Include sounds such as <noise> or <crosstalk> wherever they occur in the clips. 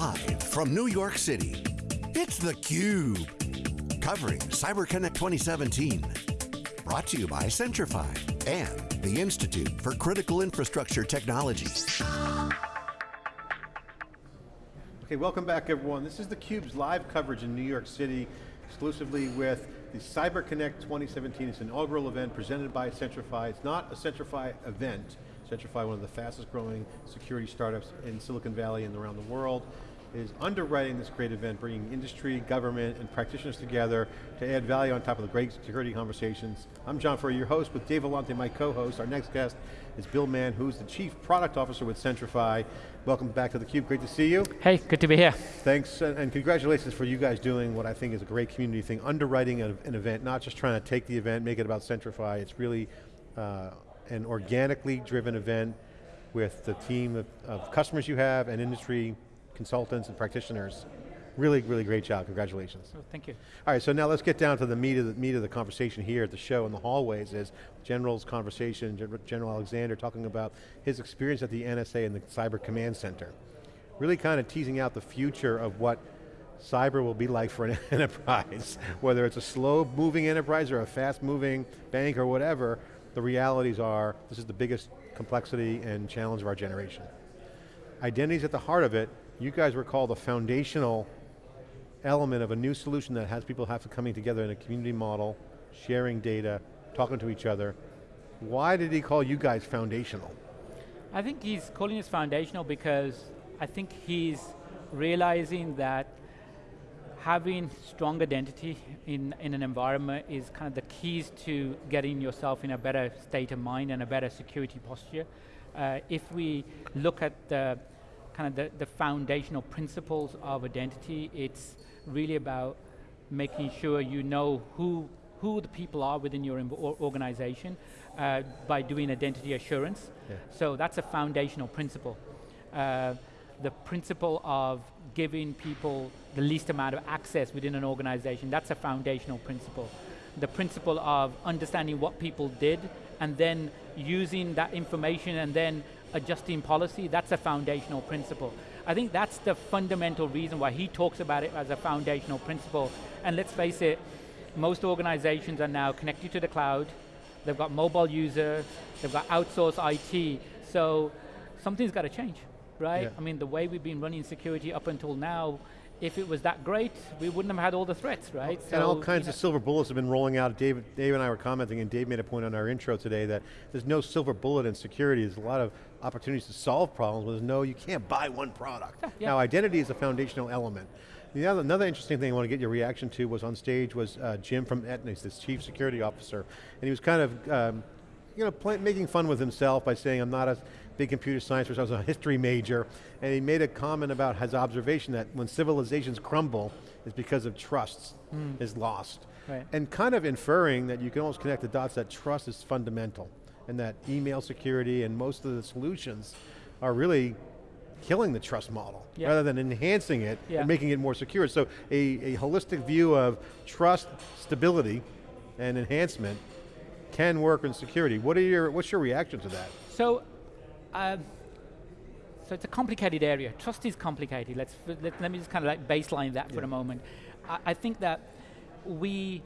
Live from New York City, it's theCUBE. Covering CyberConnect 2017. Brought to you by Centrify and the Institute for Critical Infrastructure Technology. Okay, welcome back everyone. This is theCUBE's live coverage in New York City, exclusively with the CyberConnect 2017. It's an inaugural event presented by Centrify. It's not a Centrify event. Centrify, one of the fastest growing security startups in Silicon Valley and around the world, is underwriting this great event, bringing industry, government, and practitioners together to add value on top of the great security conversations. I'm John Furrier, your host, with Dave Vellante, my co-host. Our next guest is Bill Mann, who's the Chief Product Officer with Centrify. Welcome back to theCUBE, great to see you. Hey, good to be here. Thanks, and congratulations for you guys doing what I think is a great community thing, underwriting an, an event, not just trying to take the event, make it about Centrify, it's really uh, an organically driven event with the team of, of customers you have and industry consultants and practitioners. Really, really great job, congratulations. Oh, thank you. All right, so now let's get down to the meat of the, meat of the conversation here at the show in the hallways is General's conversation, General Alexander talking about his experience at the NSA and the Cyber Command Center. Really kind of teasing out the future of what cyber will be like for an <laughs> enterprise. Whether it's a slow moving enterprise or a fast moving bank or whatever, the realities are this is the biggest complexity and challenge of our generation. Identity's at the heart of it, you guys were called a foundational element of a new solution that has people have to coming together in a community model, sharing data, talking to each other. Why did he call you guys foundational? I think he's calling us foundational because I think he's realizing that having strong identity in, in an environment is kind of the keys to getting yourself in a better state of mind and a better security posture. Uh, if we look at the kind of the, the foundational principles of identity. It's really about making sure you know who, who the people are within your organization uh, by doing identity assurance. Yeah. So that's a foundational principle. Uh, the principle of giving people the least amount of access within an organization, that's a foundational principle. The principle of understanding what people did and then using that information and then adjusting policy, that's a foundational principle. I think that's the fundamental reason why he talks about it as a foundational principle. And let's face it, most organizations are now connected to the cloud, they've got mobile users, they've got outsourced IT, so something's got to change, right? Yeah. I mean, the way we've been running security up until now if it was that great, we wouldn't have had all the threats, right? And so, all kinds of silver bullets have been rolling out. Dave, Dave and I were commenting, and Dave made a point on our intro today that there's no silver bullet in security. There's a lot of opportunities to solve problems, but there's no, you can't buy one product. Yeah. Now identity is a foundational element. The other, another interesting thing I want to get your reaction to was on stage was uh, Jim from Aetna, the chief security officer, and he was kind of, um, you know, play, making fun with himself by saying, I'm not a big computer science, which I was a history major, and he made a comment about his observation that when civilizations crumble, it's because of trust mm. is lost. Right. And kind of inferring that you can almost connect the dots that trust is fundamental, and that email security and most of the solutions are really killing the trust model, yeah. rather than enhancing it yeah. and making it more secure. So a, a holistic view of trust, stability, and enhancement can work in security. What are your, what's your reaction to that? So um, so it's a complicated area. Trust is complicated. Let's let, let me just kind of like baseline that yeah. for a moment. I, I think that we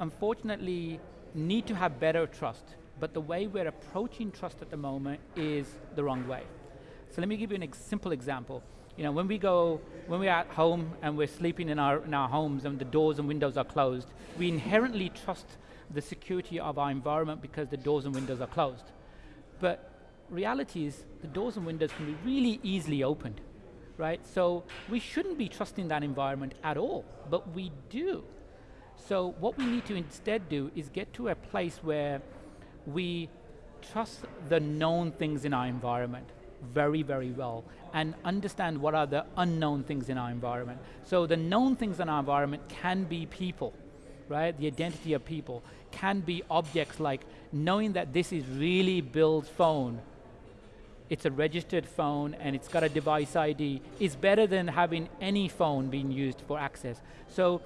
unfortunately need to have better trust, but the way we're approaching trust at the moment is the wrong way. So let me give you a ex simple example. You know, when we go, when we're at home and we're sleeping in our, in our homes and the doors and windows are closed, we inherently trust the security of our environment because the doors and windows are closed. But reality is the doors and windows can be really easily opened, right? So we shouldn't be trusting that environment at all, but we do. So what we need to instead do is get to a place where we trust the known things in our environment very, very well and understand what are the unknown things in our environment. So the known things in our environment can be people, right? The identity of people, can be objects like knowing that this is really Bill's phone it's a registered phone and it's got a device ID, is better than having any phone being used for access. So,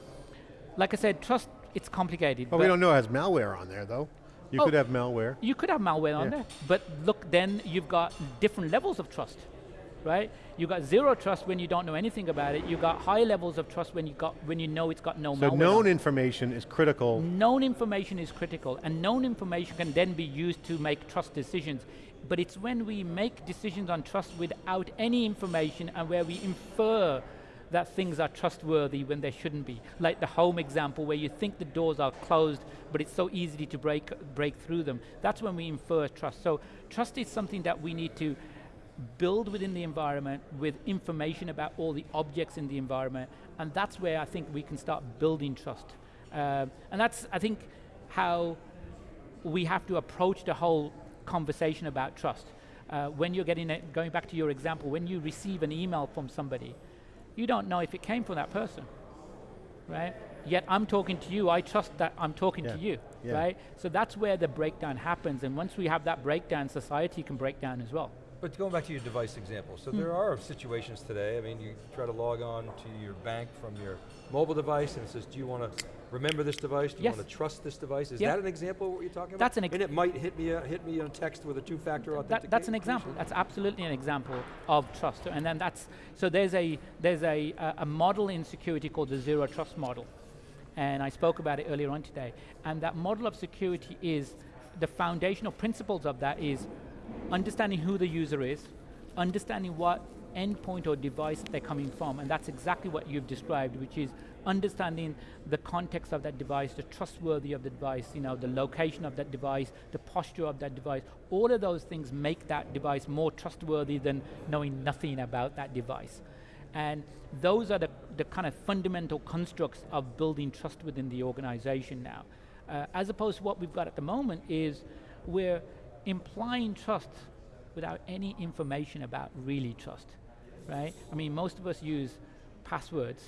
like I said, trust, it's complicated. Well, we don't know it has malware on there though. You oh, could have malware. You could have malware on yeah. there, but look, then you've got different levels of trust, right? You got zero trust when you don't know anything about it. You got high levels of trust when you got when you know it's got no So malware known on information is critical. Known information is critical, and known information can then be used to make trust decisions. But it's when we make decisions on trust without any information and where we infer that things are trustworthy when they shouldn't be. Like the home example where you think the doors are closed, but it's so easy to break, break through them. That's when we infer trust. So trust is something that we need to build within the environment with information about all the objects in the environment, and that's where I think we can start building trust. Um, and that's, I think, how we have to approach the whole conversation about trust. Uh, when you're getting it, going back to your example, when you receive an email from somebody, you don't know if it came from that person, right? Yet I'm talking to you, I trust that I'm talking Yeah. to you, Yeah. right? So that's where the breakdown happens, and once we have that breakdown, society can break down as well. But going back to your device example, so there hmm. are situations today, I mean, you try to log on to your bank from your mobile device and it says, do you want to remember this device? Do you Yes. want to trust this device? Is Yeah. that an example of what you're talking about? That's an ex- And it might hit me, a, hit me on text with a two-factor authentication? That, that's an example. That's absolutely an example of trust. And then that's so there's a there's a a, a model in security called the zero trust model, and I spoke about it earlier on today. And that model of security is the foundational principles of that is understanding who the user is, understanding what endpoint or device they're coming from, and that's exactly what you've described, which is understanding the context of that device, the trustworthy of the device, you know, the location of that device, the posture of that device. All of those things make that device more trustworthy than knowing nothing about that device. And those are the, the kind of fundamental constructs of building trust within the organization now. Uh, as opposed to what we've got at the moment is we're implying trust without any information about really trust, right? I mean, most of us use passwords,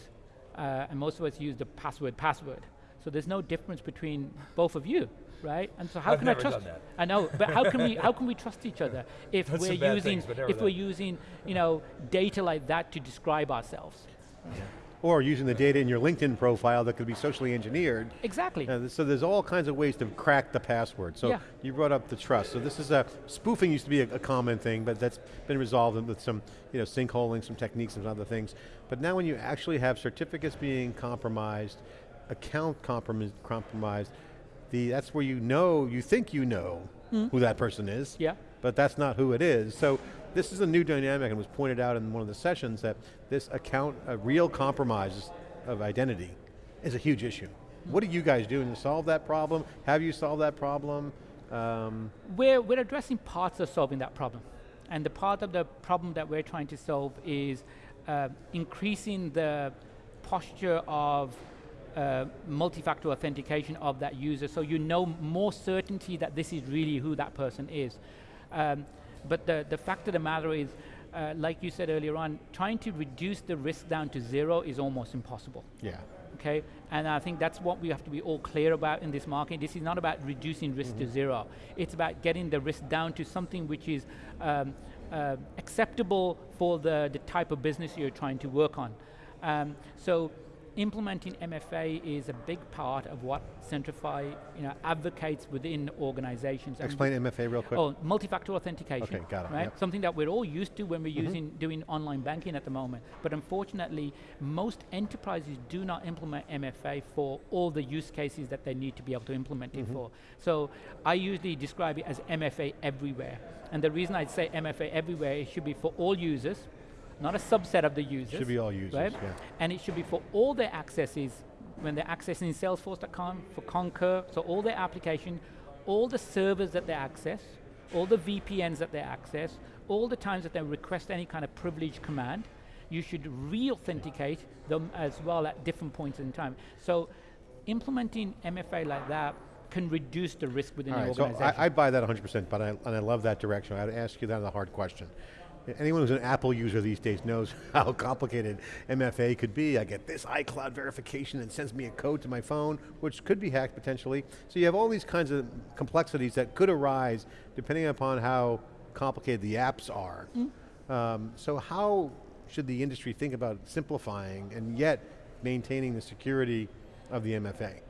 uh, and most of us use the password password. So there's no difference between both of you, right? And so how I've can never I trust? done that. I know, but how can we <laughs> how can we trust each other if Done we're using things, but never if we're using you know data like that to describe ourselves? Or using the data in your LinkedIn profile that could be socially engineered. Exactly. Uh, so there's all kinds of ways to crack the password. So Yeah. you brought up the trust. So this is a, spoofing used to be a, a common thing, but that's been resolved with some, you know, sinkholing, some techniques and other things. But now when you actually have certificates being compromised, account compromis compromised, the, that's where you know, you think you know who that person is. Yeah. But that's not who it is. So this is a new dynamic and was pointed out in one of the sessions that this account, a real compromise of identity is a huge issue. What are you guys doing to solve that problem? Have you solved that problem? Um, we're, we're addressing parts of solving that problem. And the part of the problem that we're trying to solve is uh, increasing the posture of uh, multi-factor authentication of that user so you know more certainty that this is really who that person is. Um, but the, the fact of the matter is, uh, like you said earlier on, trying to reduce the risk down to zero is almost impossible yeah. okay? And I think that's what we have to be all clear about in this market. This is not about reducing risk to zero. It's about getting the risk down to something which is um, uh, acceptable for the, the type of business you're trying to work on. Um, so implementing MFA is a big part of what Centrify you know, advocates within organizations. Explain MFA real quick. Oh, multi-factor authentication. Okay, got it, Right, yep. Mm-hmm. something that we're all used to when we're using doing online banking at the moment. But unfortunately, most enterprises do not implement MFA for all the use cases that they need to be able to implement Mm-hmm. it for. So I usually describe it as MFA everywhere. And the reason I say MFA everywhere, it should be for all users, not a subset of the users. Should be all users, right? yeah. And it should be for all their accesses when they're accessing Salesforce.com, for Concur, so all their application, all the servers that they access, all the VPNs that they access, all the times that they request any kind of privilege command, you should re-authenticate them as well at different points in time. So implementing MFA like that can reduce the risk within All the right, so organization. I, I buy that 100%, but I, and I love that direction. I'd ask you that a hard question. Anyone who's an Apple user these days knows <laughs> how complicated MFA could be. I get this iCloud verification and sends me a code to my phone, which could be hacked potentially. So you have all these kinds of complexities that could arise depending upon how complicated the apps are. Um, so how should the industry think about simplifying and yet maintaining the security of the MFA?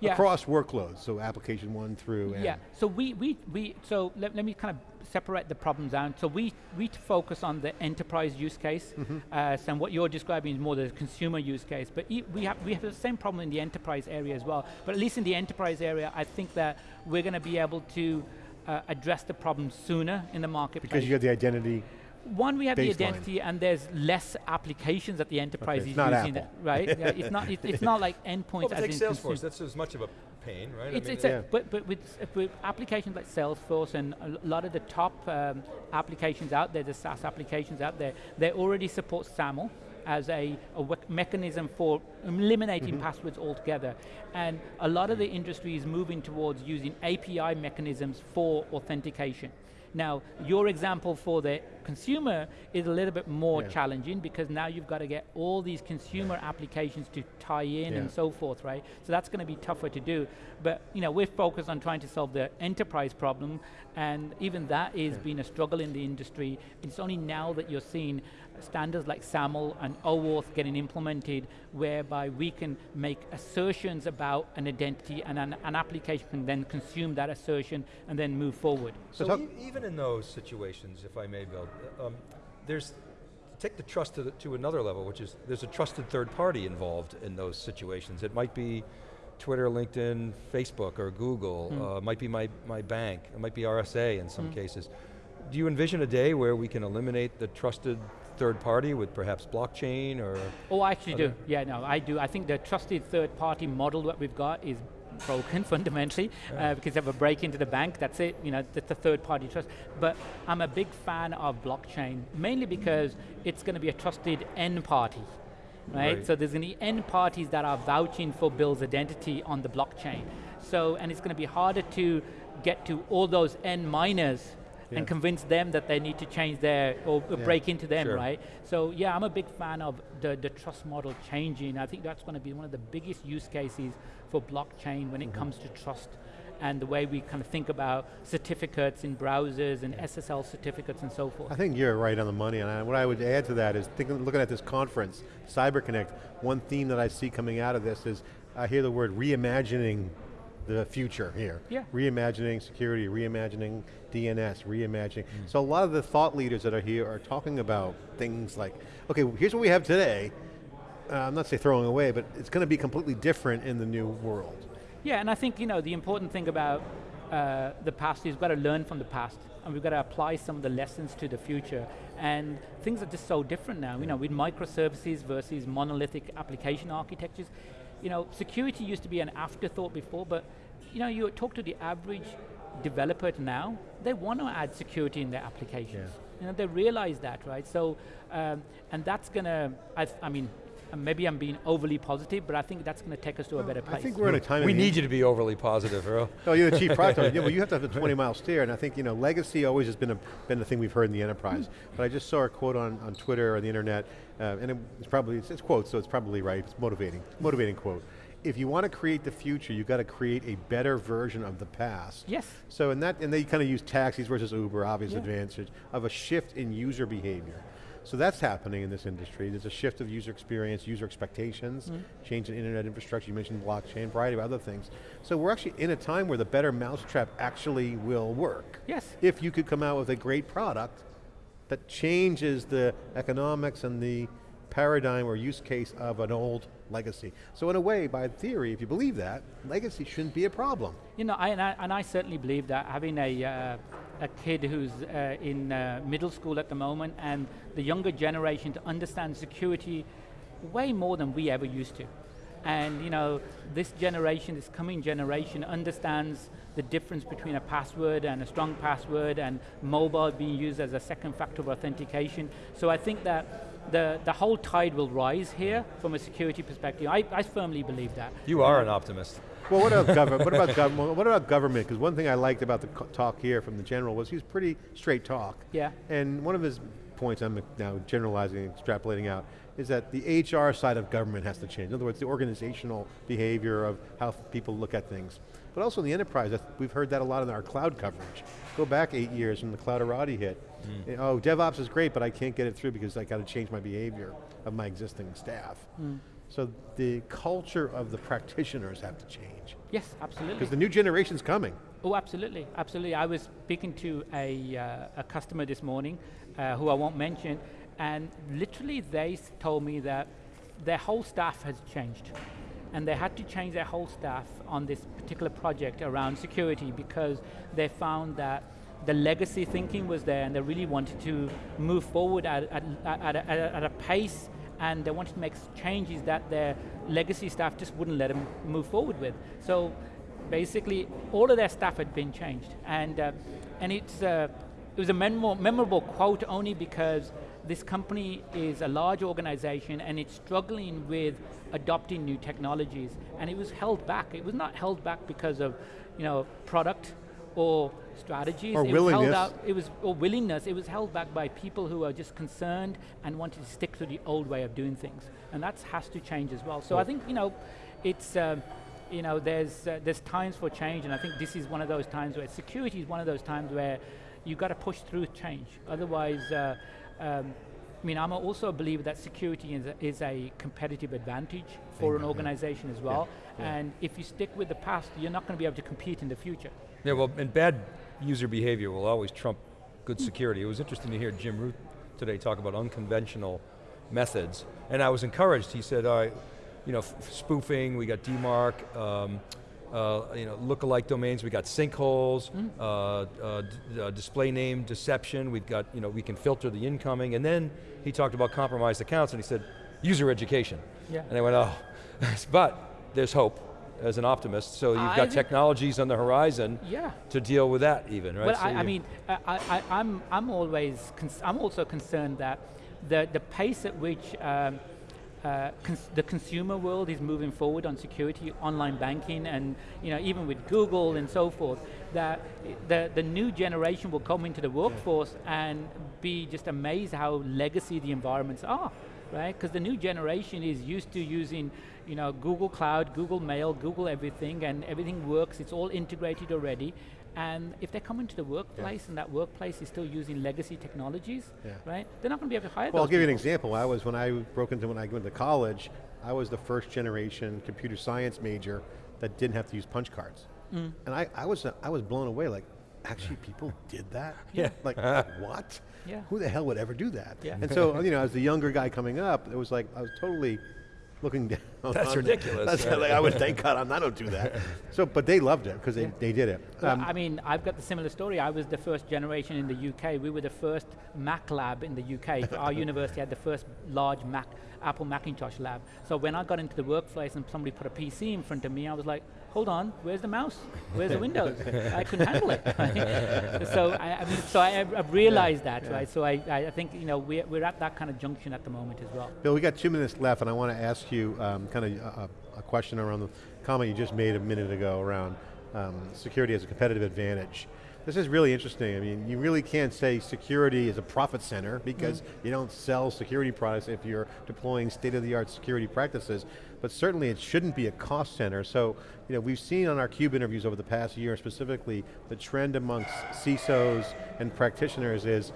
Yeah. Across workloads, so application one through and Yeah, so we, we, we so let, let me kind of separate the problems down. So we, we focus on the enterprise use case, uh, so what you're describing is more the consumer use case, but e- we have, we have the same problem in the enterprise area as well. But at least in the enterprise area, I think that we're going to be able to uh, address the problem sooner in the marketplace. Because you have the identity. One, we have the identity, and there's less applications that the enterprise it's is not using, Apple. it, right? yeah, it's not. It, it's <laughs> not like endpoints Well, but as take in Salesforce, consumer. that's as much of a pain, right? It's, I mean, it's Yeah. a, but, but with, with applications like Salesforce and a lot of the top um, applications out there, the SaaS applications out there, they already support SAML as a, a mechanism for eliminating passwords altogether. And a lot of the industry is moving towards using API mechanisms for authentication. Now, your example for the consumer is a little bit more Yeah. challenging because now you've got to get all these consumer applications to tie in Yeah. and so forth, right? So that's going to be tougher to do. But you know, we're focused on trying to solve the enterprise problem, and even that is been a struggle in the industry. It's only now that you're seeing standards like SAML and OAuth getting implemented, whereby we can make assertions about an identity, and an, an application can then consume that assertion and then move forward. So talk- e- even in those situations, if I may, Bill, um, there's, take the trust to, the, to another level, which is there's a trusted third party involved in those situations. It might be Twitter, LinkedIn, Facebook, or Google, uh, it might be my, my bank, it might be RSA in some cases. Do you envision a day where we can eliminate the trusted third party with perhaps blockchain or? Oh, I actually do. Yeah, no, I do. I think the trusted third-party model that we've got is broken <laughs> fundamentally uh, because of a break into the bank. That's it. You know, that's the third-party trust. But I'm a big fan of blockchain, mainly because it's going to be a trusted end party. Right? Right. So there's going to be end parties that are vouching for Bill's identity on the blockchain. So, and it's going to be harder to get to all those end miners Yeah. and convince them that they need to change their, or Yeah. break into them, Sure. right? So yeah, I'm a big fan of the, the trust model changing. I think that's going to be one of the biggest use cases for blockchain when it mm-hmm. comes to trust and the way we kind of think about certificates in browsers and SSL certificates and so forth. I think you're right on the money, and I, what I would add to that is thinking, looking at this conference, CyberConnect, one theme that I see coming out of this is, I hear the word reimagining the future here. Yeah. Reimagining security, reimagining DNS, reimagining. Mm. So a lot of the thought leaders that are here are talking about things like, okay, here's what we have today, uh, I'm not say throwing away, but it's going to be completely different in the new world. Yeah, and I think you know the important thing about uh, the past is we've got to learn from the past, and we've got to apply some of the lessons to the future. And things are just so different now. You know, with microservices versus monolithic application architectures. You know, security used to be an afterthought before, but you know, you talk to the average developer now, they want to add security in their applications. You know, they realize that, right? So, um, and that's going to, I mean, uh, maybe I'm being overly positive, but I think that's going to take us to a better place. I think we're in a time We need you to be overly positive, Earl. <laughs> Oh, you're the chief product owner. <laughs> Yeah, well, you have to have a 20 mile steer, and I think you know legacy always has been a been the thing we've heard in the enterprise. But I just saw a quote on, on Twitter or the internet, uh, and it's probably it's, it's quotes, so it's probably right. It's motivating, motivating quote. If you want to create the future, you've got to create a better version of the past. Yes. So in that, and they kind of use taxis versus Uber, obvious Yeah. advantage of a shift in user behavior. So that's happening in this industry. There's a shift of user experience, user expectations, mm-hmm. change in internet infrastructure, you mentioned blockchain, variety of other things. So we're actually in a time where the better mousetrap actually will work. Yes. If you could come out with a great product that changes the economics and the paradigm or use case of an old legacy. So in a way, by theory, if you believe that, legacy shouldn't be a problem. You know, I, and, I, and I certainly believe that having a, uh, a kid who's uh, in uh, middle school at the moment and the younger generation to understand security way more than we ever used to. And you know, this generation, this coming generation understands the difference between a password and a strong password and mobile being used as a second factor of authentication. So I think that the, the whole tide will rise here from a security perspective. I, I firmly believe that. You are an optimist. Well, what about <laughs> government? What about government? What about government? Because one thing I liked about the talk here from the general was he was pretty straight talk. Yeah. And one of his points, I'm now generalizing, extrapolating out, is that the HR side of government has to change. In other words, the organizational behavior of how people look at things. But also in the enterprise, we've heard that a lot in our cloud coverage. Go back eight years when the Clouderati hit. Oh, DevOps is great, but I can't get it through because I got to change my behavior of my existing staff. So the culture of the practitioners have to change. Yes, absolutely. Because the new generation's coming. Oh, absolutely, absolutely. I was speaking to a, uh, a customer this morning, uh, who I won't mention, and literally they told me that their whole staff has changed. And they had to change their whole staff on this particular project around security because they found that the legacy thinking was there and they really wanted to move forward at, at, at, a, at a pace and they wanted to make changes that their legacy staff just wouldn't let them move forward with. So basically, all of their staff had been changed. And, uh, and it's, uh, it was a memorable quote only because this company is a large organization and it's struggling with adopting new technologies and it was held back. It was not held back because of you know, product or strategies. Or it willingness. Was held out, it was or willingness. It was held back by people who are just concerned and wanted to stick to the old way of doing things, and that has to change as well. So I think you know, it's. Um, you know, there's uh, there's times for change, and I think this is one of those times where security is one of those times where you've got to push through change. Otherwise, uh, um, I mean, I'm also a believer that security is a, is a competitive advantage for an organization as well. Yeah, yeah. And if you stick with the past, you're not going to be able to compete in the future. Yeah, well, and bad user behavior will always trump good security. It was interesting to hear Jim Routh today talk about unconventional methods, and I was encouraged. He said, all right, you know, spoofing, we got DMARC, um, uh, you know, lookalike domains, we got sinkholes, mm. uh, uh, uh, display name deception, we've got, you know, we can filter the incoming, and then he talked about compromised accounts, and he said, user education. Yeah. And I went, oh, <laughs> but there's hope as an optimist, so you've got technologies on the horizon yeah. to deal with that even, right? Well, so I, I mean, I, I, I'm, I'm always, I'm also concerned that the, the pace at which um, uh, cons the consumer world is moving forward on security, online banking, and you know even with Google and so forth, that the the new generation will come into the workforce and be just amazed how legacy the environments are, right? Because the new generation is used to using you know Google Cloud, Google Mail, Google everything, and everything works. It's all integrated already, and if they come into the workplace yeah. and that workplace is still using legacy technologies, yeah. right? They're not going to be able to hire Well, I'll give people. you an example. I was, when I broke into, when I went to college, I was the first generation computer science major that didn't have to use punch cards. Mm. And I, I, was, I was blown away, like, actually <laughs> people did that? Yeah. Like, <laughs> what? Yeah. Who the hell would ever do that? Yeah. And so, you know, as the younger guy coming up, it was like, I was totally looking down. <laughs> That's ridiculous. That's right. like, I would thank God I'm, I don't do that. <laughs> so, but they loved it because they, yeah. they did it. Um, well, I mean, I've got the similar story. I was the first generation in the UK. We were the first Mac lab in the UK. <laughs> Our university had the first large Mac, Apple Macintosh lab. So when I got into the workplace and somebody put a PC in front of me, I was like, hold on, where's the mouse? Where's the <laughs> Windows? I couldn't handle it. <laughs> So I, I, mean, so I, have realized yeah, that, yeah. right? So I, I think you know we're, we're at that kind of junction at the moment as well. Bill, we got two minutes left, and I want to ask you um, kind of a, a, question around the comment you just made a minute ago around um, security as a competitive advantage. This is really interesting. I mean, you really can't say security is a profit center because mm. you don't sell security products if you're deploying state-of-the-art security practices, but certainly it shouldn't be a cost center. So, you know, we've seen on our CUBE interviews over the past year specifically, the trend amongst CISOs and practitioners is,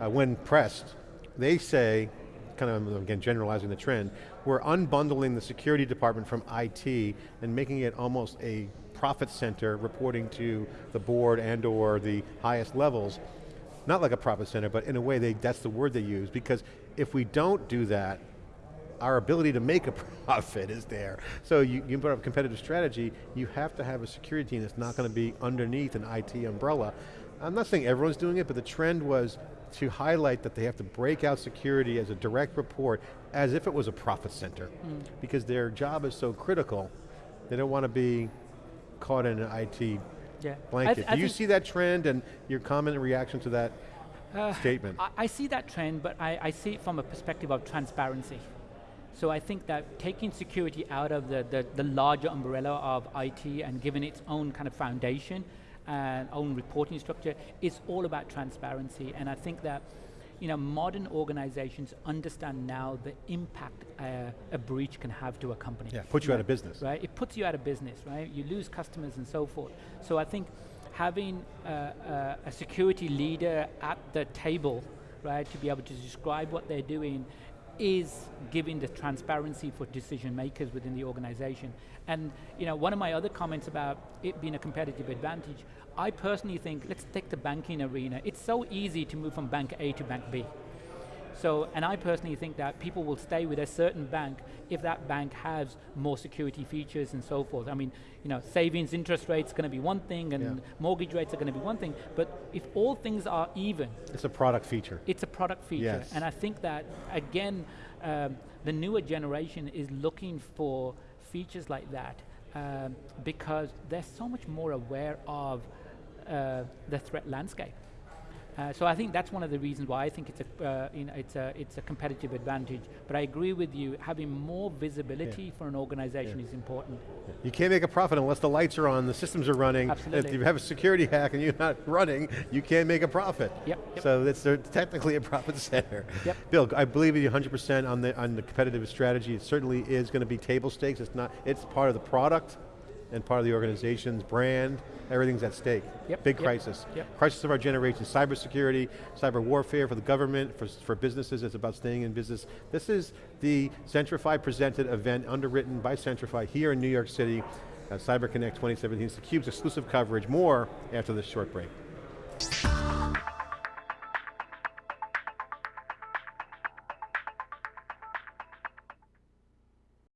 uh, when pressed, they say, kind of, again, generalizing the trend, we're unbundling the security department from IT and making it almost a profit center reporting to the board and or the highest levels. Not like a profit center, but in a way they, that's the word they use because if we don't do that, our ability to make a <laughs> profit is there. So you, you put up a competitive strategy, you have to have a security team that's not going to be underneath an IT umbrella. I'm not saying everyone's doing it, but the trend was to highlight that they have to break out security as a direct report as if it was a profit center. Mm. Because their job is so critical, they don't want to be caught in an IT yeah. blanket. Do you see that trend and your comment and reaction to that uh, statement? I, I, see that trend, but I, I see it from a perspective of transparency. So I think that taking security out of the, the, the, larger umbrella of IT and giving its own kind of foundation and own reporting structure is all about transparency. And I think that you know, modern organizations understand now the impact uh, a breach can have to a company. Yeah, puts you right? out of business. Right, it puts you out of business, right? You lose customers and so forth. So I think having uh, uh, a security leader at the table, right, to be able to describe what they're doing is giving the transparency for decision makers within the organization. And you know, one of my other comments about it being a competitive advantage, I personally think, let's take the banking arena. It's so easy to move from bank A to bank B. So, and I personally think that people will stay with a certain bank if that bank has more security features and so forth. I mean, you know, savings interest rates going to be one thing and Yeah. mortgage rates are going to be one thing, but if all things are even, It's a product feature. it's a product feature. Yes. And I think that, again, um, the newer generation is looking for features like that um, because they're so much more aware of uh, the threat landscape. Uh, so I think that's one of the reasons why I think it's a, uh, you know, it's a, it's a competitive advantage. But I agree with you, having more visibility for an organization is important. You can't make a profit unless the lights are on, the systems are running. Absolutely. If you have a security hack and you're not running, you can't make a profit. Yep, yep. So it's technically a profit center. Yep. Bill, I believe you 100% on the, on the competitive strategy. It certainly is going to be table stakes. It's not, it's part of the product and part of the organization's brand. Everything's at stake. Yep, Big yep, crisis. yep. Crisis of our generation, cybersecurity, cyber warfare for the government, for, for businesses, it's about staying in business. This is the Centrify presented event underwritten by Centrify here in New York City, uh, CyberConnect 2017. It's theCUBE's exclusive coverage. More after this short break.